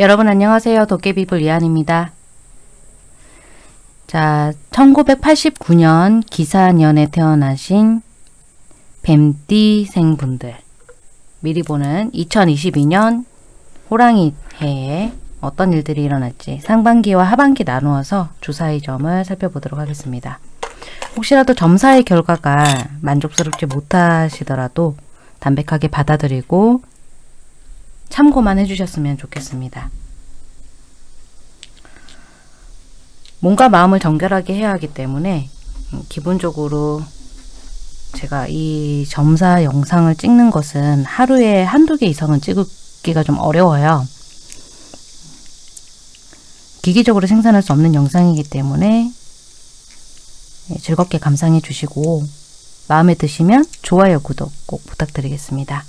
여러분 안녕하세요. 도깨비불 이한입니다. 자, 1989년 기사년에 태어나신 뱀띠생분들 미리 보는 2022년 호랑이 해에 어떤 일들이 일어날지 상반기와 하반기 나누어서 주사위 점을 살펴보도록 하겠습니다. 혹시라도 점사의 결과가 만족스럽지 못하시더라도 담백하게 받아들이고 참고만 해주셨으면 좋겠습니다. 몸과 마음을 정결하게 해야 하기 때문에 음, 기본적으로 제가 이 점사 영상을 찍는 것은 하루에 한두 개 이상은 찍기가 좀 어려워요. 기기적으로 생산할 수 없는 영상이기 때문에 예, 즐겁게 감상해 주시고 마음에 드시면 좋아요, 구독 꼭 부탁드리겠습니다.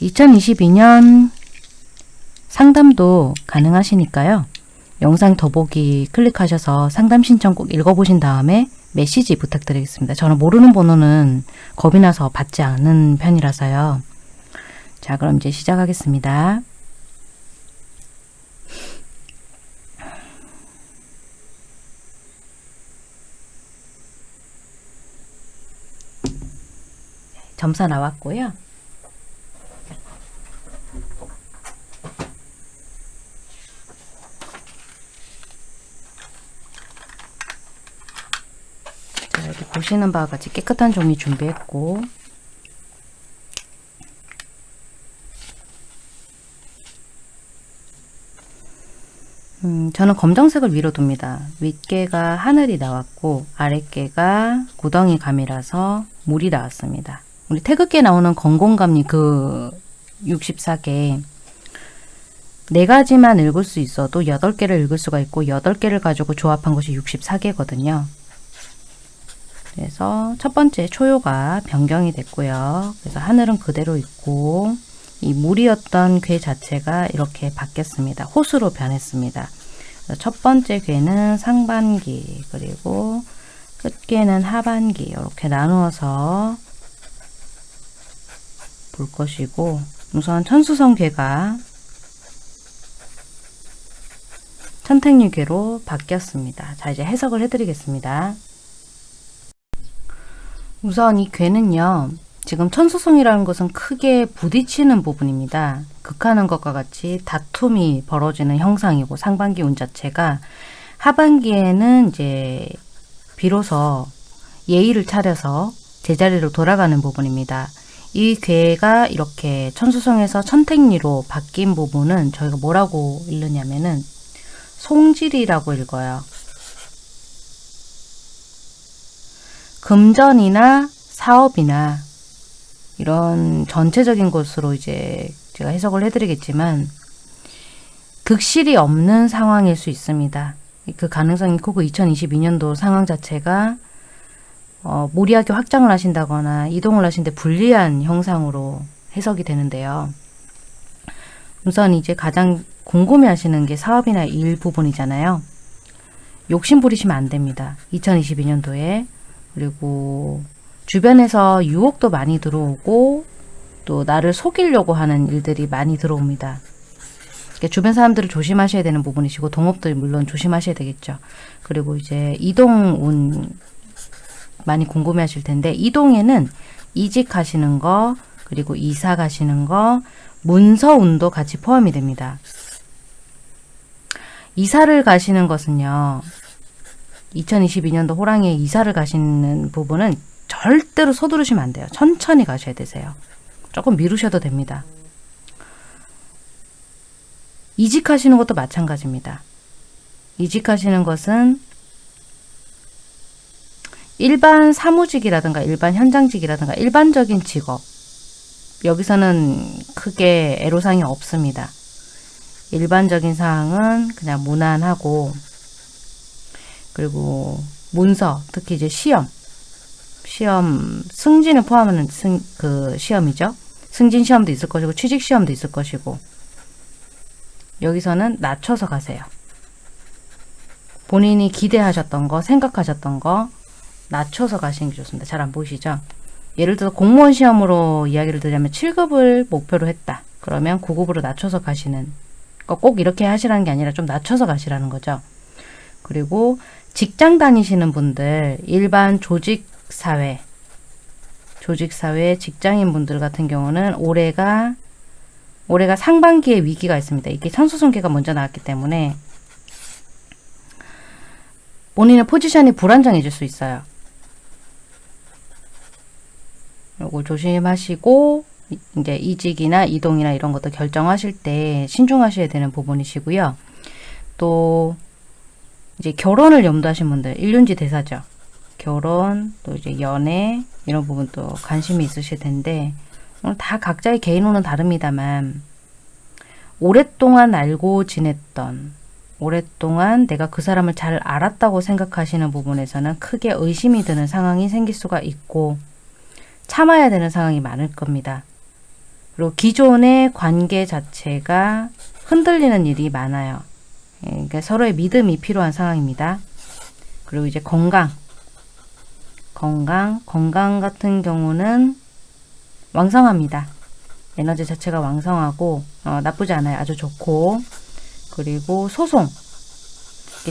2022년 상담도 가능하시니까요. 영상 더보기 클릭하셔서 상담 신청 꼭 읽어보신 다음에 메시지 부탁드리겠습니다. 저는 모르는 번호는 겁이 나서 받지 않는 편이라서요. 자 그럼 이제 시작하겠습니다. 점사 나왔고요. 여기 보시는 바와 같이 깨끗한 종이 준비했고 음, 저는 검정색을 위로 둡니다. 윗개가 하늘이 나왔고 아랫개가 구덩이 감이라서 물이 나왔습니다. 우리 태극기에 나오는 건공감리 그 64개 네 가지만 읽을 수 있어도 8개를 읽을 수가 있고 8개를 가지고 조합한 것이 64개거든요. 그래서 첫 번째 초요가 변경이 됐고요. 그래서 하늘은 그대로 있고 이 물이었던 괴 자체가 이렇게 바뀌었습니다. 호수로 변했습니다. 첫 번째 괴는 상반기 그리고 끝괴는 하반기 이렇게 나누어서 볼 것이고 우선 천수성 괴가 천택류괴로 바뀌었습니다. 자 이제 해석을 해드리겠습니다. 우선 이 괴는요. 지금 천수성이라는 것은 크게 부딪히는 부분입니다. 극하는 것과 같이 다툼이 벌어지는 형상이고 상반기 운 자체가 하반기에는 이제 비로소 예의를 차려서 제자리로 돌아가는 부분입니다. 이 괴가 이렇게 천수성에서 천택리로 바뀐 부분은 저희가 뭐라고 읽느냐면은 송질이라고 읽어요. 금전이나 사업이나 이런 전체적인 것으로 이제 제가 해석을 해드리겠지만 극실이 없는 상황일 수 있습니다. 그 가능성이 크고 2022년도 상황 자체가 어, 무리하게 확장을 하신다거나 이동을 하신데 불리한 형상으로 해석이 되는데요. 우선 이제 가장 궁금해 하시는 게 사업이나 일 부분이잖아요. 욕심 부리시면 안 됩니다. 2022년도에 그리고 주변에서 유혹도 많이 들어오고 또 나를 속이려고 하는 일들이 많이 들어옵니다. 주변 사람들을 조심하셔야 되는 부분이시고 동업들 물론 조심하셔야 되겠죠. 그리고 이제 이동 운 많이 궁금해 하실 텐데 이동에는 이직하시는 거 그리고 이사 가시는 거 문서운도 같이 포함이 됩니다. 이사를 가시는 것은요. 2022년도 호랑이에 이사를 가시는 부분은 절대로 서두르시면 안 돼요. 천천히 가셔야 되세요. 조금 미루셔도 됩니다. 이직하시는 것도 마찬가지입니다. 이직하시는 것은 일반 사무직이라든가 일반 현장직이라든가 일반적인 직업 여기서는 크게 애로사항이 없습니다. 일반적인 사항은 그냥 무난하고 그리고 문서 특히 이제 시험 시험 승진을 포함하는 승, 그 시험이죠. 승진 시험도 있을 것이고 취직 시험도 있을 것이고 여기서는 낮춰서 가세요. 본인이 기대하셨던 거 생각하셨던 거 낮춰서 가시는 게 좋습니다. 잘 안 보이시죠? 예를 들어 공무원 시험으로 이야기를 드리자면 7급을 목표로 했다. 그러면 9급으로 낮춰서 가시는 거꼭 이렇게 하시라는 게 아니라 좀 낮춰서 가시라는 거죠. 그리고 직장 다니시는 분들, 일반 조직사회, 조직사회 직장인 분들 같은 경우는 올해가 올해가 상반기에 위기가 있습니다. 이게 천수성계가 먼저 나왔기 때문에 본인의 포지션이 불안정해질 수 있어요. 요거 조심하시고 이제 이직이나 이동이나 이런 것도 결정하실 때 신중하셔야 되는 부분이시고요. 또 이제 결혼을 염두하신 분들 일륜지 대사죠. 결혼 또 이제 연애 이런 부분도 관심이 있으실 텐데 다 각자의 개인호는 다릅니다만 오랫동안 알고 지냈던 오랫동안 내가 그 사람을 잘 알았다고 생각하시는 부분에서는 크게 의심이 드는 상황이 생길 수가 있고 참아야 되는 상황이 많을 겁니다. 그리고 기존의 관계 자체가 흔들리는 일이 많아요. 예, 그러니까 서로의 믿음이 필요한 상황입니다. 그리고 이제 건강. 건강. 건강 같은 경우는 왕성합니다. 에너지 자체가 왕성하고 어, 나쁘지 않아요. 아주 좋고 그리고 소송.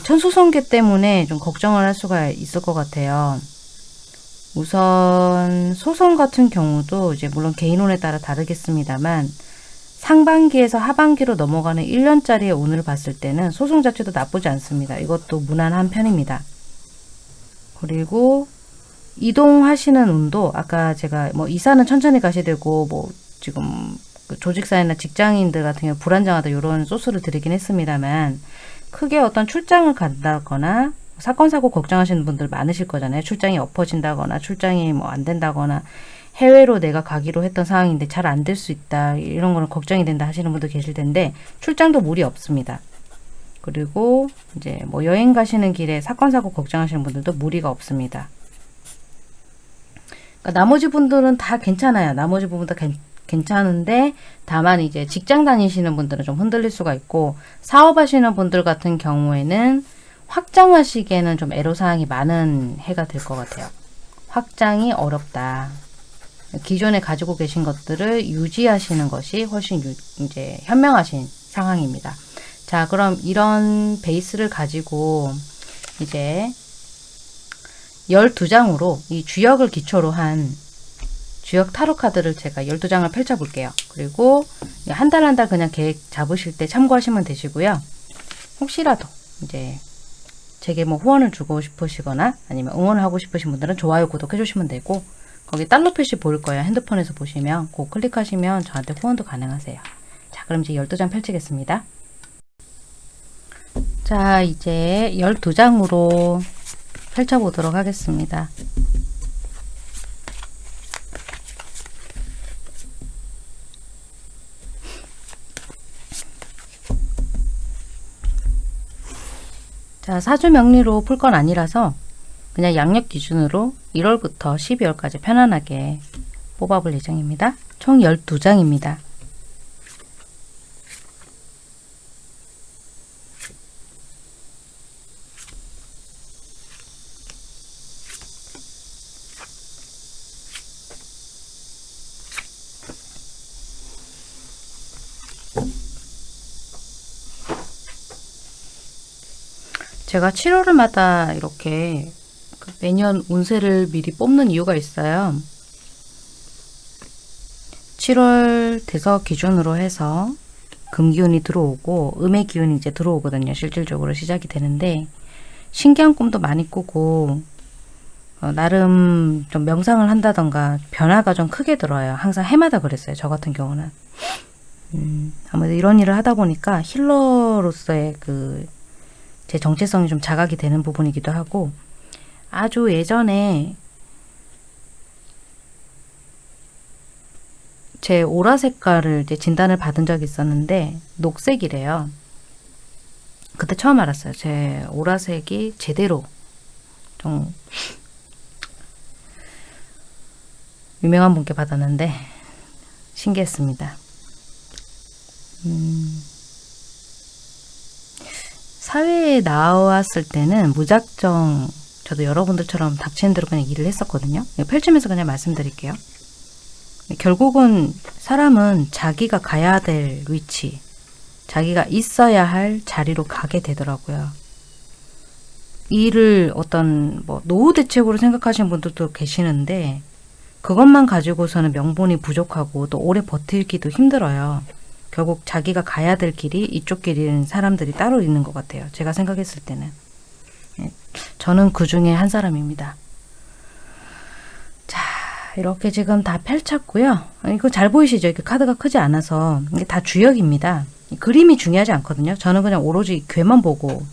천수성계 때문에 좀 걱정을 할 수가 있을 것 같아요. 우선 소송 같은 경우도 이제 물론 개인혼에 따라 다르겠습니다만 상반기에서 하반기로 넘어가는 1년짜리의 운을 봤을 때는 소송 자체도 나쁘지 않습니다. 이것도 무난한 편입니다. 그리고 이동하시는 운도 아까 제가 뭐 이사는 천천히 가셔야 되고 뭐 지금 그 조직사회나 직장인들 같은 경우 불안정하다 이런 소스를 드리긴 했습니다만 크게 어떤 출장을 간다거나 사건 사고 걱정하시는 분들 많으실 거잖아요. 출장이 엎어진다거나 출장이 뭐 안 된다거나 해외로 내가 가기로 했던 상황인데 잘 안 될 수 있다. 이런 거는 걱정이 된다 하시는 분도 계실 텐데 출장도 무리 없습니다. 그리고 이제 뭐 여행 가시는 길에 사건 사고 걱정하시는 분들도 무리가 없습니다. 그러니까 나머지 분들은 다 괜찮아요. 나머지 부분 다 괜, 괜찮은데 다만 이제 직장 다니시는 분들은 좀 흔들릴 수가 있고 사업하시는 분들 같은 경우에는 확장하시기에는 좀 애로사항이 많은 해가 될 것 같아요. 확장이 어렵다. 기존에 가지고 계신 것들을 유지하시는 것이 훨씬 유, 이제 현명하신 상황입니다. 자, 그럼 이런 베이스를 가지고 이제 12장으로 이 주역을 기초로 한 주역 타로 카드를 제가 12장을 펼쳐 볼게요. 그리고 한 달 한달 그냥 계획 잡으실 때 참고하시면 되시고요. 혹시라도 이제 제게 뭐 후원을 주고 싶으시거나 아니면 응원을 하고 싶으신 분들은 좋아요, 구독해 주시면 되고 거기 달러 표시 보일 거예요. 핸드폰에서 보시면 그 클릭하시면 저한테 후원도 가능하세요. 자, 그럼 이제 12장 펼치겠습니다. 자, 이제 12장으로 펼쳐보도록 하겠습니다. 자, 사주 명리로 풀 건 아니라서 그냥 양력 기준으로 1월부터 12월까지 편안하게 뽑아볼 예정입니다. 총 12장입니다. 제가 7월마다 이렇게 그 매년 운세를 미리 뽑는 이유가 있어요. 7월 대서 기준으로 해서 금기운이 들어오고 음의 기운이 이제 들어오거든요. 실질적으로 시작이 되는데 신기한 꿈도 많이 꾸고 어, 나름 좀 명상을 한다던가 변화가 좀 크게 들어요. 항상 해마다 그랬어요. 저 같은 경우는. 음, 아무래도 이런 일을 하다 보니까 힐러로서의 그 제 정체성이 좀 자각이 되는 부분이기도 하고 아주 예전에 제 오라 색깔을 이제 진단을 받은 적이 있었는데 녹색이래요. 그때 처음 알았어요. 제 오라색이 제대로 좀 유명한 분께 받았는데 신기했습니다. 음, 사회에 나왔을 때는 무작정 저도 여러분들처럼 닥치는 대로 그냥 일을 했었거든요. 펼치면서 그냥 말씀드릴게요. 결국은 사람은 자기가 가야 될 위치, 자기가 있어야 할 자리로 가게 되더라고요. 일을 어떤 뭐 노후 대책으로 생각하시는 분들도 계시는데 그것만 가지고서는 명분이 부족하고 또 오래 버틸기도 힘들어요. 결국 자기가 가야 될 길이 이쪽 길인 사람들이 따로 있는 것 같아요. 제가 생각했을 때는. 예, 저는 그 중에 한 사람입니다. 자, 이렇게 지금 다 펼쳤고요. 이거 잘 보이시죠? 이렇게 카드가 크지 않아서 이게 다 주역입니다. 그림이 중요하지 않거든요. 저는 그냥 오로지 괴만 보고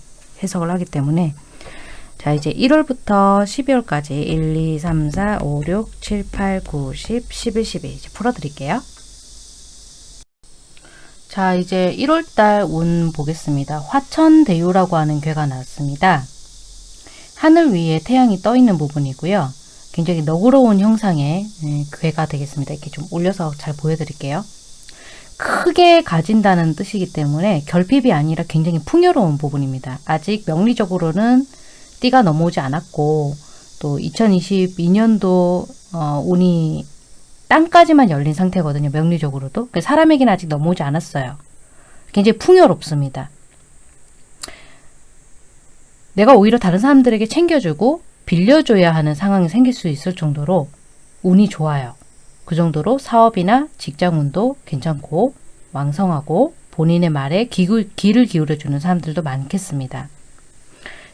해석을 하기 때문에 자 이제 1월부터 12월까지 1, 2, 3, 4, 5, 6, 7, 8, 9, 10, 11, 12 이제 풀어드릴게요. 자 이제 1월달 운 보겠습니다. 화천대유라고 하는 괴가 나왔습니다. 하늘 위에 태양이 떠 있는 부분이고요. 굉장히 너그러운 형상의 네, 괴가 되겠습니다. 이렇게 좀 올려서 잘 보여드릴게요. 크게 가진다는 뜻이기 때문에 결핍이 아니라 굉장히 풍요로운 부분입니다. 아직 명리적으로는 띠가 넘어오지 않았고 또 2022년도 어, 운이 땅까지만 열린 상태거든요. 명리적으로도. 그러니까 사람에게는 아직 넘어오지 않았어요. 굉장히 풍요롭습니다. 내가 오히려 다른 사람들에게 챙겨주고 빌려줘야 하는 상황이 생길 수 있을 정도로 운이 좋아요. 그 정도로 사업이나 직장운도 괜찮고 왕성하고 본인의 말에 귀를 기울여주는 사람들도 많겠습니다.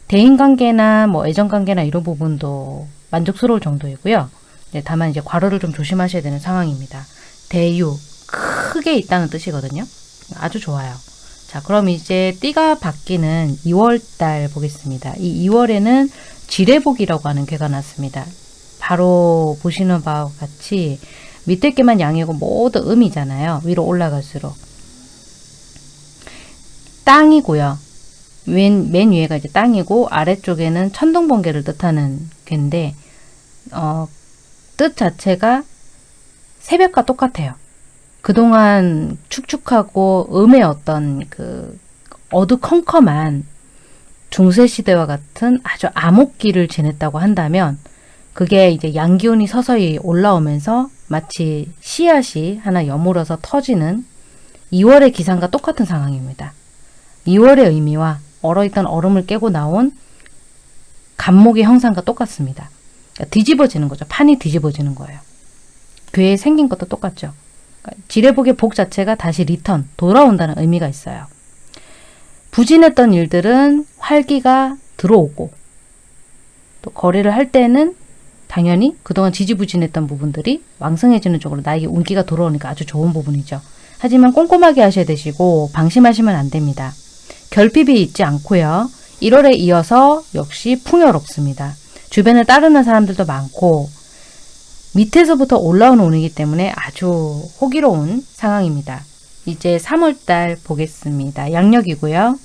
대인관계나 뭐 애정관계나 이런 부분도 만족스러울 정도이고요. 네, 다만 이제 과로를 좀 조심하셔야 되는 상황입니다. 대유, 크게 있다는 뜻이거든요. 아주 좋아요. 자, 그럼 이제 띠가 바뀌는 2월달 보겠습니다. 이 2월에는 지뢰복이라고 하는 괴가 났습니다. 바로 보시는 바와 같이 밑에 게만 양이고 모두 음이잖아요. 위로 올라갈수록. 땅이고요. 맨, 맨 위에가 이제 땅이고 아래쪽에는 천둥번개를 뜻하는 괴인데 어, 뜻 자체가 새벽과 똑같아요. 그동안 축축하고 음의 어떤 그 어두컴컴한 중세시대와 같은 아주 암흑기를 지냈다고 한다면 그게 이제 양기운이 서서히 올라오면서 마치 씨앗이 하나 여물어서 터지는 2월의 기상과 똑같은 상황입니다. 2월의 의미와 얼어있던 얼음을 깨고 나온 감목의 형상과 똑같습니다. 그러니까 뒤집어지는 거죠. 판이 뒤집어지는 거예요. 괘의 생긴 것도 똑같죠. 지뢰복의 복 자체가 다시 return, 돌아온다는 의미가 있어요. 부진했던 일들은 활기가 들어오고 또 거래를 할 때는 당연히 그동안 지지부진했던 부분들이 왕성해지는 쪽으로 나에게 운기가 돌아오니까 아주 좋은 부분이죠. 하지만 꼼꼼하게 하셔야 되시고 방심하시면 안 됩니다. 결핍이 있지 않고요. 1월에 이어서 역시 풍요롭습니다. 주변에 따르는 사람들도 많고 밑에서부터 올라오는 운이기 때문에 아주 호기로운 상황입니다. 이제 3월달 보겠습니다. 양력이고요.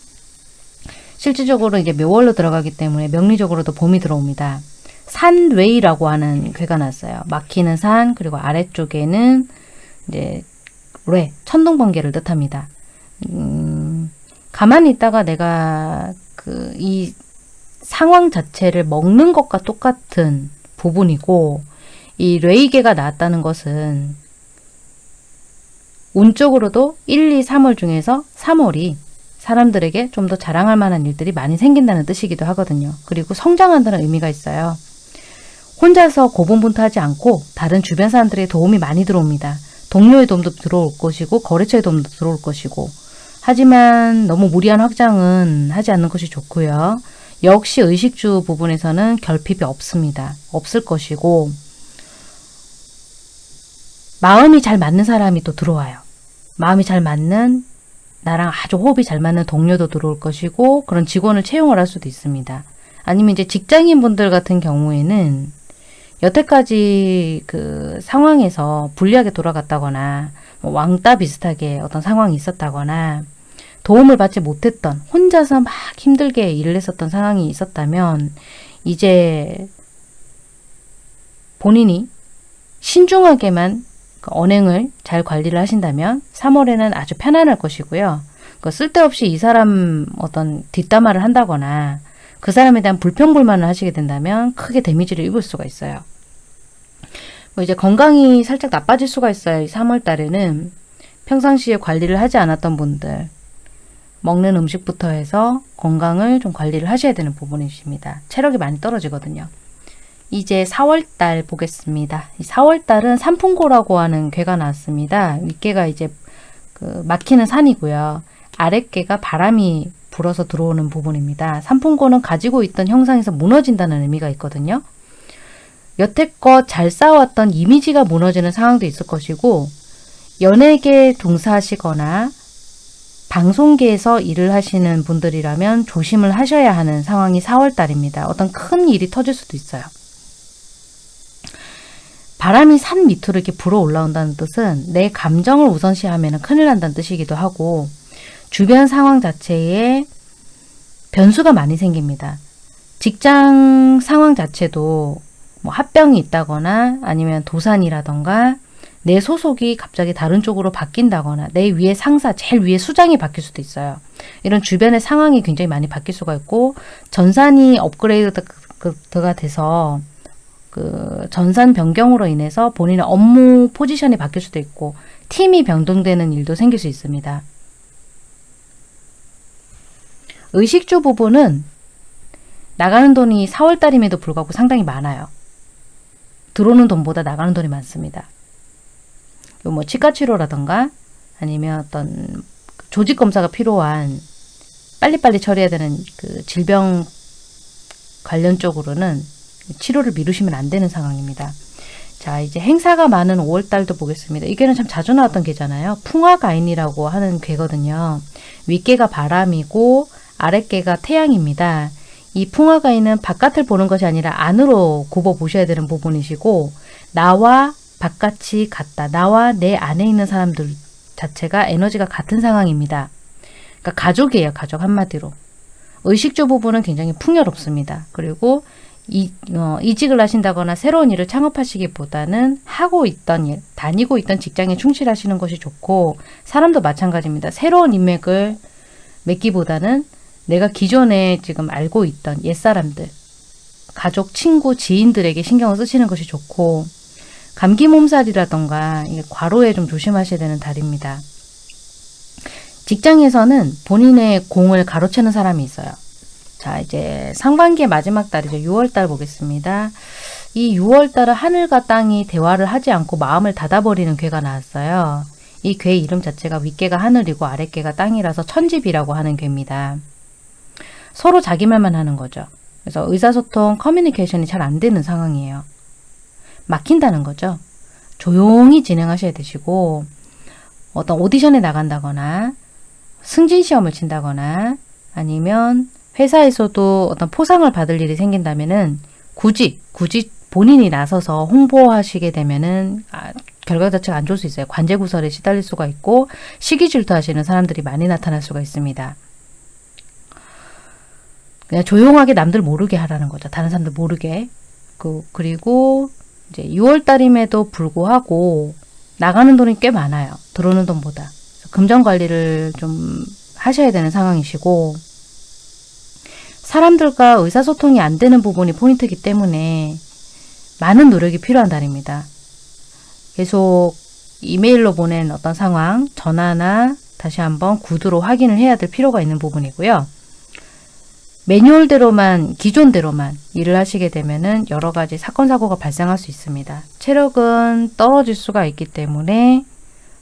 실질적으로 이제 묘월로 들어가기 때문에 명리적으로도 봄이 들어옵니다. 산웨이라고 하는 괴가 났어요. 막히는 산 그리고 아래쪽에는 이제 뢰 천둥 번개를 뜻합니다. 음, 가만히 있다가 내가 그 이 상황 자체를 먹는 것과 똑같은 부분이고 이 레이게가 나왔다는 것은 운쪽으로도 1, 2, 3월 중에서 3월이 사람들에게 좀 더 자랑할 만한 일들이 많이 생긴다는 뜻이기도 하거든요. 그리고 성장한다는 의미가 있어요. 혼자서 고분분투하지 않고 다른 주변 사람들의 도움이 많이 들어옵니다. 동료의 도움도 들어올 것이고 거래처의 도움도 들어올 것이고 하지만 너무 무리한 확장은 하지 않는 것이 좋고요. 역시 의식주 부분에서는 결핍이 없습니다. 없을 것이고 마음이 잘 맞는 사람이 또 들어와요. 마음이 잘 맞는 나랑 아주 호흡이 잘 맞는 동료도 들어올 것이고 그런 직원을 채용을 할 수도 있습니다. 아니면 이제 직장인 분들 같은 경우에는 여태까지 그 상황에서 불리하게 돌아갔다거나 뭐 왕따 비슷하게 어떤 상황이 있었다거나 도움을 받지 못했던 혼자서 막 힘들게 일을 했었던 상황이 있었다면 이제 본인이 신중하게만 그 언행을 잘 관리를 하신다면 3월에는 아주 편안할 것이고요. 그 쓸데없이 이 사람 어떤 뒷담화를 한다거나 그 사람에 대한 불평불만을 하시게 된다면 크게 데미지를 입을 수가 있어요. 뭐 이제 건강이 살짝 나빠질 수가 있어요. 이 3월 달에는 평상시에 관리를 하지 않았던 분들 먹는 음식부터 해서 건강을 좀 관리를 하셔야 되는 부분이십니다. 체력이 많이 떨어지거든요. 이제 4월달 보겠습니다. 4월달은 산풍고라고 하는 괴가 나왔습니다. 윗괴가 이제 그 막히는 산이고요. 아랫괴가 바람이 불어서 들어오는 부분입니다. 산풍고는 가지고 있던 형상에서 무너진다는 의미가 있거든요. 여태껏 잘 쌓아왔던 이미지가 무너지는 상황도 있을 것이고 연예계 종사하시거나 방송계에서 일을 하시는 분들이라면 조심을 하셔야 하는 상황이 4월달입니다. 어떤 큰 일이 터질 수도 있어요. 바람이 산 밑으로 이렇게 불어 올라온다는 뜻은 내 감정을 우선시하면 큰일 난다는 뜻이기도 하고 주변 상황 자체에 변수가 많이 생깁니다. 직장 상황 자체도 뭐 합병이 있다거나 아니면 도산이라던가 내 소속이 갑자기 다른 쪽으로 바뀐다거나 내 위에 상사, 제일 위에 수장이 바뀔 수도 있어요. 이런 주변의 상황이 굉장히 많이 바뀔 수가 있고 전산이 업그레이드가 돼서 그 전산 변경으로 인해서 본인의 업무 포지션이 바뀔 수도 있고 팀이 변동되는 일도 생길 수 있습니다. 의식주 부분은 나가는 돈이 4월달임에도 불구하고 상당히 많아요. 들어오는 돈보다 나가는 돈이 많습니다. 뭐 치과 치료라던가 아니면 어떤 조직 검사가 필요한 빨리빨리 처리해야 되는 그 질병 관련 쪽으로는 치료를 미루시면 안 되는 상황입니다. 자 이제 행사가 많은 5월달도 보겠습니다. 이게는 참 자주 나왔던 개잖아요. 풍화가인이라고 하는 괴거든요. 윗개가 바람이고 아랫개가 태양입니다. 이 풍화가인은 바깥을 보는 것이 아니라 안으로 굽어 보셔야 되는 부분이시고 나와 바깥이 같다. 나와 내 안에 있는 사람들 자체가 에너지가 같은 상황입니다. 그러니까 가족이에요. 가족 한마디로. 의식주 부분은 굉장히 풍요롭습니다. 그리고 이, 어, 이직을 하신다거나 새로운 일을 창업하시기보다는 하고 있던 일, 다니고 있던 직장에 충실하시는 것이 좋고 사람도 마찬가지입니다. 새로운 인맥을 맺기보다는 내가 기존에 지금 알고 있던 옛사람들, 가족, 친구, 지인들에게 신경을 쓰시는 것이 좋고 감기 몸살이라던가 과로에 좀 조심하셔야 되는 달입니다. 직장에서는 본인의 공을 가로채는 사람이 있어요. 자 이제 상반기의 마지막 달이죠. 6월달 보겠습니다. 이 6월달은 하늘과 땅이 대화를 하지 않고 마음을 닫아버리는 괴가 나왔어요. 이 괴 이름 자체가 윗괴가 하늘이고 아랫괴가 땅이라서 천집이라고 하는 괴입니다. 서로 자기 말만 하는 거죠. 그래서 의사소통, 커뮤니케이션이 잘 안 되는 상황이에요. 막힌다는 거죠. 조용히 진행하셔야 되시고 어떤 오디션에 나간다거나 승진 시험을 친다거나 아니면 회사에서도 어떤 포상을 받을 일이 생긴다면은 굳이 굳이 본인이 나서서 홍보하시게 되면은 아, 결과 자체가 안 좋을 수 있어요. 관제 구설에 시달릴 수가 있고 시기 질투하시는 사람들이 많이 나타날 수가 있습니다. 그냥 조용하게 남들 모르게 하라는 거죠. 다른 사람들 모르게. 그, 그리고 이제 6월 달임에도 불구하고 나가는 돈이 꽤 많아요. 들어오는 돈보다. 금전 관리를 좀 하셔야 되는 상황이시고 사람들과 의사소통이 안 되는 부분이 포인트이기 때문에 많은 노력이 필요한 달입니다. 계속 이메일로 보낸 어떤 상황, 전화나 다시 한번 구두로 확인을 해야 될 필요가 있는 부분이고요. 매뉴얼대로만 기존대로만 일을 하시게 되면은 여러 가지 사건 사고가 발생할 수 있습니다. 체력은 떨어질 수가 있기 때문에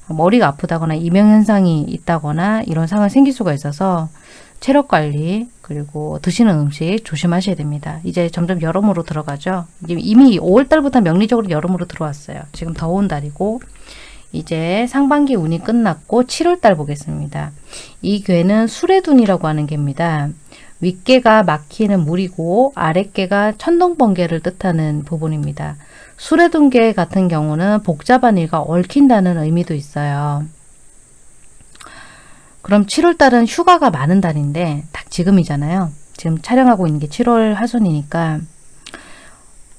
머리가 아프다거나 이명현상이 있다거나 이런 상황이 생길 수가 있어서 체력 관리 그리고 드시는 음식 조심하셔야 됩니다. 이제 점점 여름으로 들어가죠. 이미 5월달부터 명리적으로 여름으로 들어왔어요. 지금 더운 달이고 이제 상반기 운이 끝났고 7월달 보겠습니다. 이 괴는 수레둔이라고 하는 개입니다. 윗개가 막히는 물이고 아랫개가 천둥번개를 뜻하는 부분입니다. 수레둔개 같은 경우는 복잡한 일과 얽힌다는 의미도 있어요. 그럼 7월달은 휴가가 많은 달인데 딱 지금이잖아요. 지금 촬영하고 있는 게 7월 하순이니까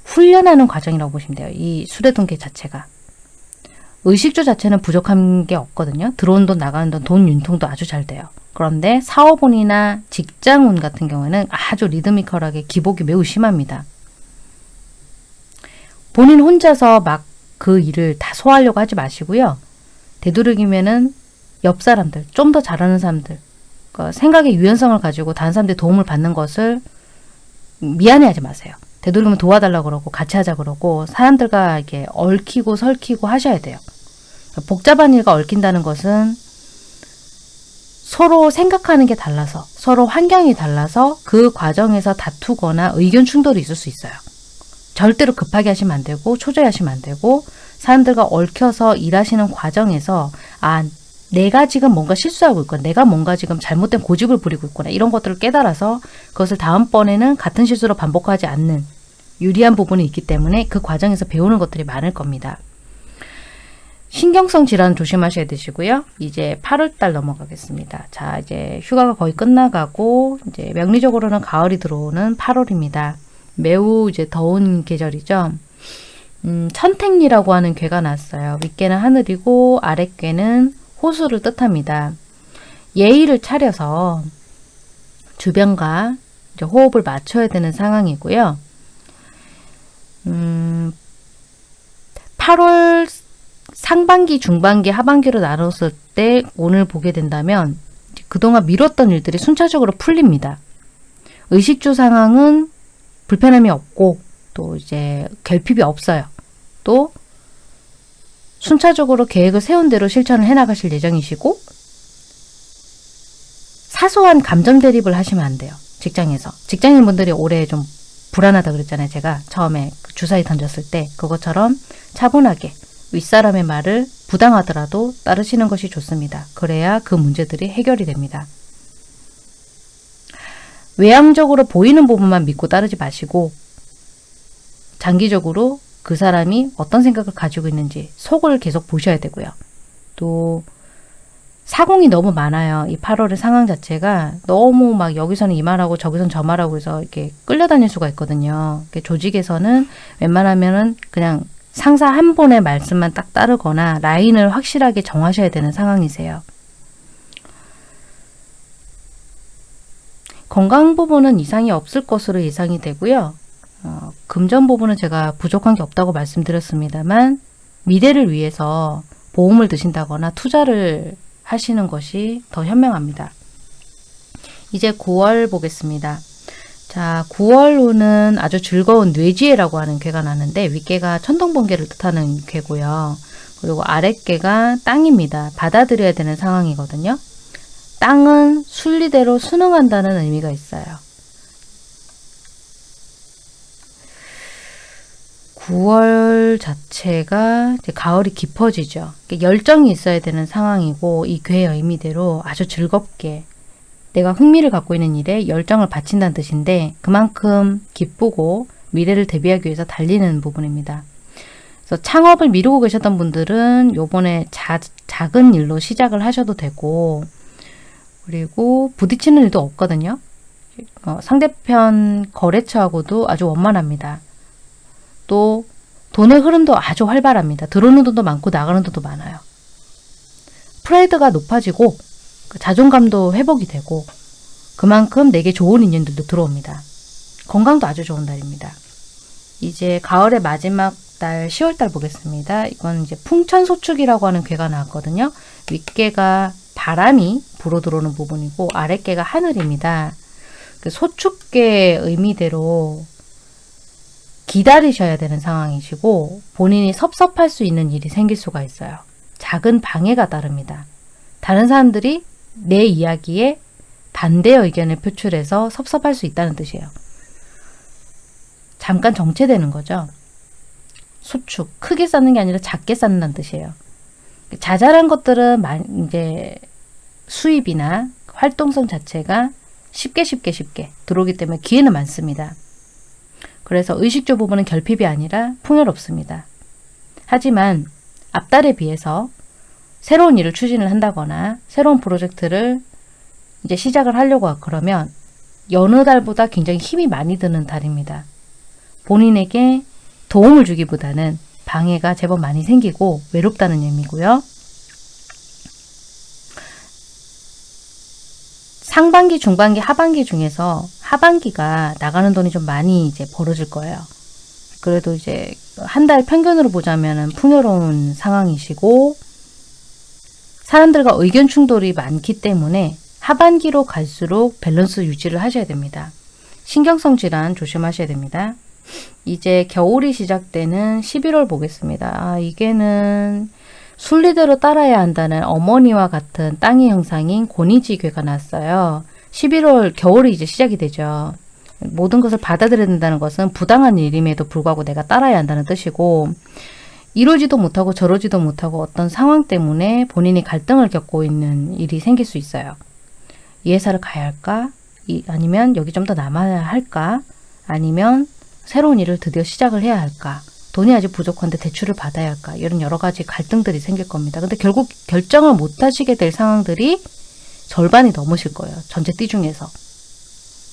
훈련하는 과정이라고 보시면 돼요. 이 수레둔개 자체가. 의식주 자체는 부족한 게 없거든요. 들어온 돈 나가는 돈, 돈 윤통도 아주 잘 돼요. 그런데 사업운이나 직장운 같은 경우에는 아주 리드미컬하게 기복이 매우 심합니다. 본인 혼자서 막 그 일을 다 소화하려고 하지 마시고요. 되도록이면은 옆 사람들, 좀 더 잘하는 사람들, 그 생각의 유연성을 가지고 다른 사람들의 도움을 받는 것을 미안해하지 마세요. 되도록이면 도와달라고 그러고 같이 하자 그러고 사람들과 이렇게 얽히고 설키고 하셔야 돼요. 복잡한 일과 얽힌다는 것은 서로 생각하는 게 달라서 서로 환경이 달라서 그 과정에서 다투거나 의견 충돌이 있을 수 있어요. 절대로 급하게 하시면 안 되고 초조해 하시면 안 되고 사람들과 얽혀서 일하시는 과정에서 아 내가 지금 뭔가 실수하고 있구나 내가 뭔가 지금 잘못된 고집을 부리고 있구나 이런 것들을 깨달아서 그것을 다음번에는 같은 실수로 반복하지 않는 유리한 부분이 있기 때문에 그 과정에서 배우는 것들이 많을 겁니다. 신경성 질환 조심하셔야 되시고요. 이제 8월달 넘어가겠습니다. 자, 이제 휴가가 거의 끝나가고 이제 명리적으로는 가을이 들어오는 8월입니다. 매우 이제 더운 계절이죠. 음, 천택리라고 하는 괴가 났어요. 윗괴는 하늘이고 아랫괴는 호수를 뜻합니다. 예의를 차려서 주변과 호흡을 맞춰야 되는 상황이고요. 음, 8월 상반기, 중반기, 하반기로 나눴을 때 오늘 보게 된다면 그동안 미뤘던 일들이 순차적으로 풀립니다. 의식주 상황은 불편함이 없고 또 이제 결핍이 없어요. 또 순차적으로 계획을 세운 대로 실천을 해나가실 예정이시고 사소한 감정 대립을 하시면 안 돼요. 직장에서. 직장인분들이 올해 좀 불안하다 그랬잖아요. 제가 처음에 그 주사위 던졌을 때 그것처럼 차분하게 윗사람의 말을 부당하더라도 따르시는 것이 좋습니다. 그래야 그 문제들이 해결이 됩니다. 외향적으로 보이는 부분만 믿고 따르지 마시고 장기적으로 그 사람이 어떤 생각을 가지고 있는지 속을 계속 보셔야 되고요. 또 사공이 너무 많아요. 이 8월의 상황 자체가 너무 막 여기서는 이 말하고 저기서는 저 말하고 해서 이렇게 끌려다닐 수가 있거든요. 조직에서는 웬만하면은 그냥 상사 한 분의 말씀만 딱 따르거나 라인을 확실하게 정하셔야 되는 상황이세요. 건강 부분은 이상이 없을 것으로 예상이 되고요. 어, 금전 부분은 제가 부족한 게 없다고 말씀드렸습니다만 미래를 위해서 보험을 드신다거나 투자를 하시는 것이 더 현명합니다. 이제 9월 보겠습니다. 자, 9월 후는 아주 즐거운 뇌지혜라고 하는 괴가 나는데 윗괴가 천둥번개를 뜻하는 괴고요. 그리고 아랫괴가 땅입니다. 받아들여야 되는 상황이거든요. 땅은 순리대로 순응한다는 의미가 있어요. 9월 자체가 가을이 깊어지죠. 열정이 있어야 되는 상황이고 이 괴의 의미대로 아주 즐겁게 내가 흥미를 갖고 있는 일에 열정을 바친다는 뜻인데 그만큼 기쁘고 미래를 대비하기 위해서 달리는 부분입니다. 그래서 창업을 미루고 계셨던 분들은 요번에 자, 작은 일로 시작을 하셔도 되고 그리고 부딪히는 일도 없거든요. 어, 상대편 거래처하고도 아주 원만합니다. 또 돈의 흐름도 아주 활발합니다. 들어오는 돈도 많고 나가는 돈도 많아요. 프라이드가 높아지고 그 자존감도 회복이 되고 그만큼 내게 좋은 인연들도 들어옵니다. 건강도 아주 좋은 달입니다. 이제 가을의 마지막 달 10월달 보겠습니다. 이건 이제 풍천소축이라고 하는 괴가 나왔거든요. 윗괴가 바람이 불어 들어오는 부분이고 아랫괴가 하늘입니다. 그 소축괴 의미대로 기다리셔야 되는 상황이시고 본인이 섭섭할 수 있는 일이 생길 수가 있어요. 작은 방해가 따릅니다. 다른 사람들이 내 이야기에 반대 의견을 표출해서 섭섭할 수 있다는 뜻이에요. 잠깐 정체되는 거죠. 수축, 크게 쌓는 게 아니라 작게 쌓는다는 뜻이에요. 자잘한 것들은 이제 수입이나 활동성 자체가 쉽게 쉽게 쉽게 들어오기 때문에 기회는 많습니다. 그래서 의식주 부분은 결핍이 아니라 풍요롭습니다. 하지만 앞달에 비해서 새로운 일을 추진을 한다거나 새로운 프로젝트를 이제 시작을 하려고 그러면 여느 달보다 굉장히 힘이 많이 드는 달입니다. 본인에게 도움을 주기보다는 방해가 제법 많이 생기고 외롭다는 의미고요. 상반기, 중반기, 하반기 중에서 하반기가 나가는 돈이 좀 많이 이제 벌어질 거예요. 그래도 이제 한 달 평균으로 보자면 풍요로운 상황이시고 사람들과 의견 충돌이 많기 때문에 하반기로 갈수록 밸런스 유지를 하셔야 됩니다. 신경성 질환 조심하셔야 됩니다. 이제 겨울이 시작되는 11월 보겠습니다. 아, 이게는 순리대로 따라야 한다는 어머니와 같은 땅의 형상인 고니지괴가 났어요. 11월 겨울이 이제 시작이 되죠. 모든 것을 받아들여야 된다는 것은 부당한 일임에도 불구하고 내가 따라야 한다는 뜻이고 이러지도 못하고 저러지도 못하고 어떤 상황 때문에 본인이 갈등을 겪고 있는 일이 생길 수 있어요. 이 회사를 가야 할까? 이, 아니면 여기 좀 더 남아야 할까? 아니면 새로운 일을 드디어 시작을 해야 할까? 돈이 아직 부족한데 대출을 받아야 할까? 이런 여러 가지 갈등들이 생길 겁니다. 근데 결국 결정을 못 하시게 될 상황들이 절반이 넘으실 거예요. 전체 띠 중에서.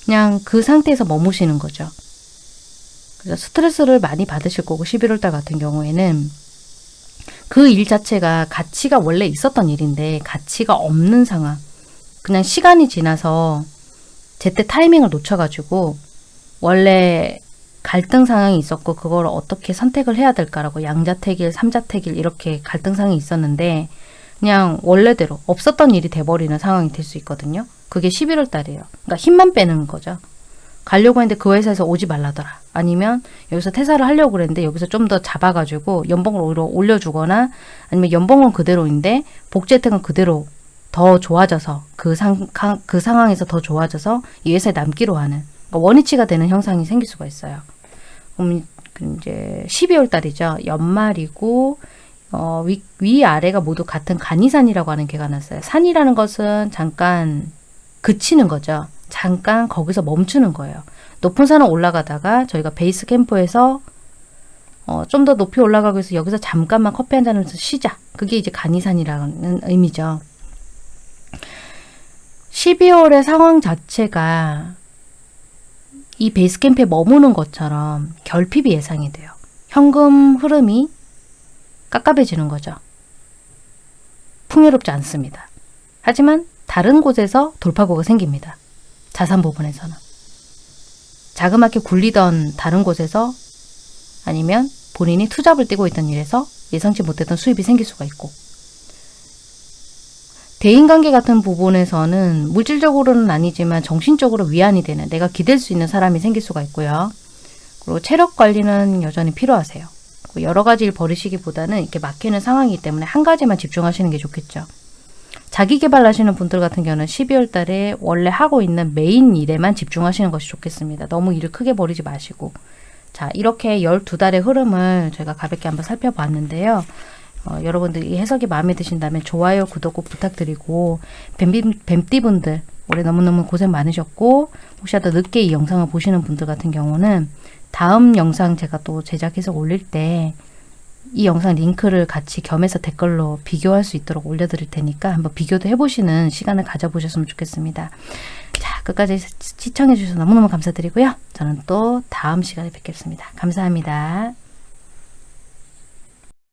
그냥 그 상태에서 머무시는 거죠. 그래서 스트레스를 많이 받으실 거고 11월 달 같은 경우에는 그 일 자체가 가치가 원래 있었던 일인데 가치가 없는 상황. 그냥 시간이 지나서 제때 타이밍을 놓쳐가지고 원래 갈등 상황이 있었고 그걸 어떻게 선택을 해야 될까라고 양자택일, 삼자택일 이렇게 갈등 상황이 있었는데 그냥 원래대로 없었던 일이 돼버리는 상황이 될 수 있거든요. 그게 11월 달이에요. 그러니까 힘만 빼는 거죠. 가려고 했는데 그 회사에서 오지 말라더라. 아니면 여기서 퇴사를 하려고 그랬는데 여기서 좀 더 잡아가지고 연봉을 오히려 올려주거나 아니면 연봉은 그대로인데 복지 혜택은 그대로 더 좋아져서 그, 상, 그 상황에서 더 좋아져서 이 회사에 남기로 하는 그러니까 원위치가 되는 형상이 생길 수가 있어요. 그럼 이제 12월 달이죠. 연말이고 어, 위, 위 아래가 모두 같은 간이산이라고 하는 개가 났어요. 산이라는 것은 잠깐 그치는 거죠. 잠깐 거기서 멈추는 거예요. 높은 산을 올라가다가 저희가 베이스 캠프에서 어, 좀 더 높이 올라가기 위해서 여기서 잠깐만 커피 한 잔을 쉬자. 그게 이제 간이산이라는 의미죠. 12월의 상황 자체가 이 베이스 캠프에 머무는 것처럼 결핍이 예상이 돼요. 현금 흐름이 깝깝해지는 거죠. 풍요롭지 않습니다. 하지만 다른 곳에서 돌파구가 생깁니다. 자산 부분에서는. 자그맣게 굴리던 다른 곳에서 아니면 본인이 투잡을 떼고 있던 일에서 예상치 못했던 수입이 생길 수가 있고 대인관계 같은 부분에서는 물질적으로는 아니지만 정신적으로 위안이 되는 내가 기댈 수 있는 사람이 생길 수가 있고요. 그리고 체력 관리는 여전히 필요하세요. 여러 가지 일 버리시기보다는 이렇게 막히는 상황이기 때문에 한 가지만 집중하시는 게 좋겠죠. 자기 개발하시는 분들 같은 경우는 12월 달에 원래 하고 있는 메인 일에만 집중하시는 것이 좋겠습니다. 너무 일을 크게 버리지 마시고. 자, 이렇게 12달의 흐름을 저희가 가볍게 한번 살펴봤는데요. 어, 여러분들 이 해석이 마음에 드신다면 좋아요, 구독 꼭 부탁드리고 뱀비, 뱀띠분들 올해 너무너무 고생 많으셨고 혹시라도 늦게 이 영상을 보시는 분들 같은 경우는 다음 영상 제가 또 제작해서 올릴 때 이 영상 링크를 같이 겸해서 댓글로 비교할 수 있도록 올려드릴 테니까 한번 비교도 해보시는 시간을 가져보셨으면 좋겠습니다. 자, 끝까지 시청해주셔서 너무너무 감사드리고요. 저는 또 다음 시간에 뵙겠습니다. 감사합니다.